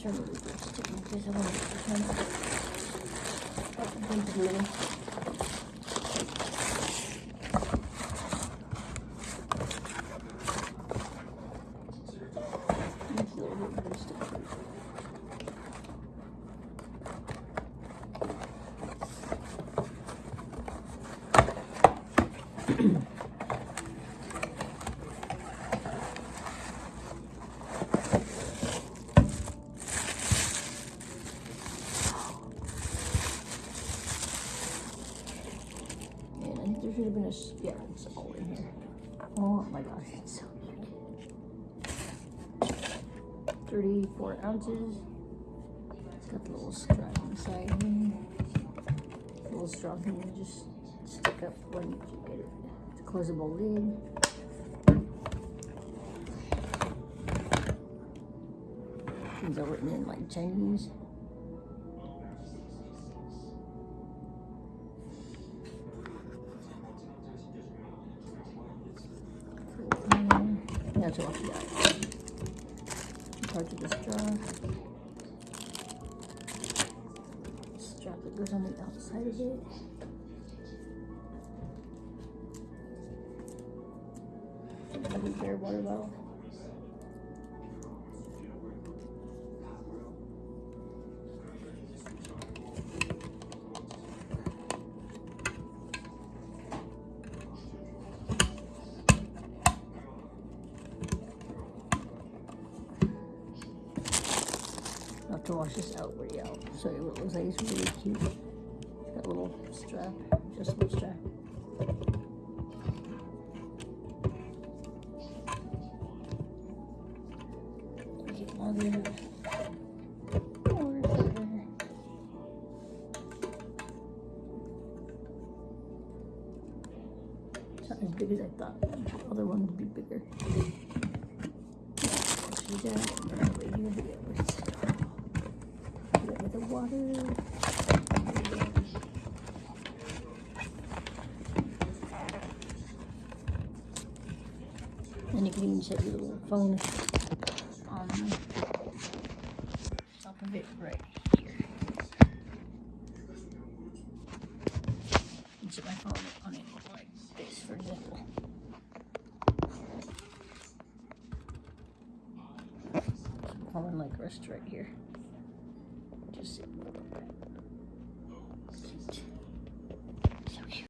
turn the loop stick in case I want to turn it. Oh, bump it a little. That's a little bit better stick. Man, S- yeah, it's all in here. Oh my gosh, it's so cute. 34 ounces. It's got the little strap inside here. A little strong thing to just stick up when you get it. It's a closable lid. These are written in like Chinese. That's all she got. Part of the straw. Strap that goes on the outside of it. Another water bottle. I'll have to wash this out way out. So it looks like it's really cute. It's got a little strap, adjustable strap. Get all the. It's not as big as I thought. The other one would be bigger. See that? Right here, yeah, where's the straw? Put it with the water. And you can even set your little phone on top of it right here. You set my phone on it like this, for example. Phone like rest right here. Just sit. Sit. So cute.